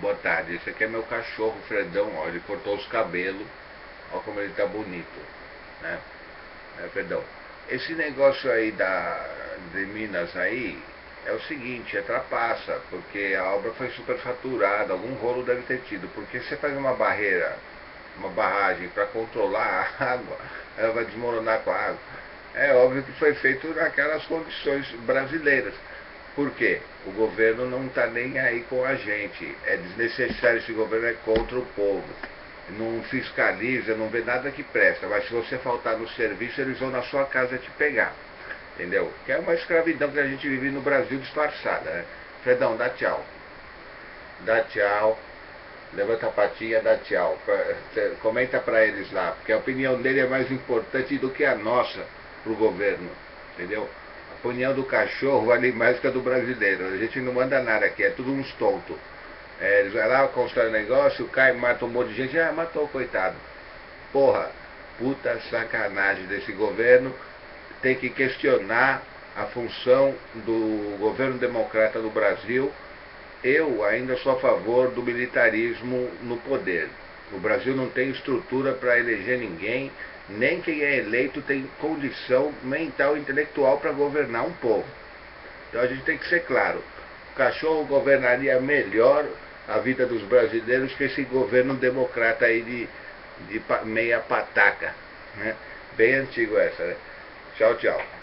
boa tarde. Esse aqui é meu cachorro, Fredão, ó, ele cortou os cabelos, ó como ele tá bonito, né? É, Fredão, esse negócio aí da, de Minas aí, é o seguinte, é trapaça, porque a obra foi superfaturada, algum rolo deve ter tido, porque você faz uma barreira, uma barragem para controlar a água, ela vai desmoronar com a água. É óbvio que foi feito naquelas condições brasileiras. Por quê? O governo não está nem aí com a gente. É desnecessário, esse governo é contra o povo. Não fiscaliza, não vê nada que presta. Mas se você faltar no serviço, eles vão na sua casa te pegar. Entendeu? Que é uma escravidão que a gente vive no Brasil disfarçada. Né? Fredão, dá tchau. Dá tchau. Levanta a patinha, dá tchau. Comenta para eles lá, porque a opinião dele é mais importante do que a nossa para o governo. Entendeu? Opinião do cachorro vale mais que a do brasileiro. A gente não manda nada aqui, é tudo uns tontos. É, eles vão lá, constroem negócio, cai, mata um monte de gente, ah, matou, coitado. Porra, puta sacanagem desse governo. Tem que questionar a função do governo democrata do Brasil. Eu ainda sou a favor do militarismo no poder. O Brasil não tem estrutura para eleger ninguém nem quem é eleito tem condição mental e intelectual para governar um povo. Então a gente tem que ser claro. O cachorro governaria melhor a vida dos brasileiros que esse governo democrata aí de, de meia pataca. Né? Bem antigo essa, né? Tchau, tchau.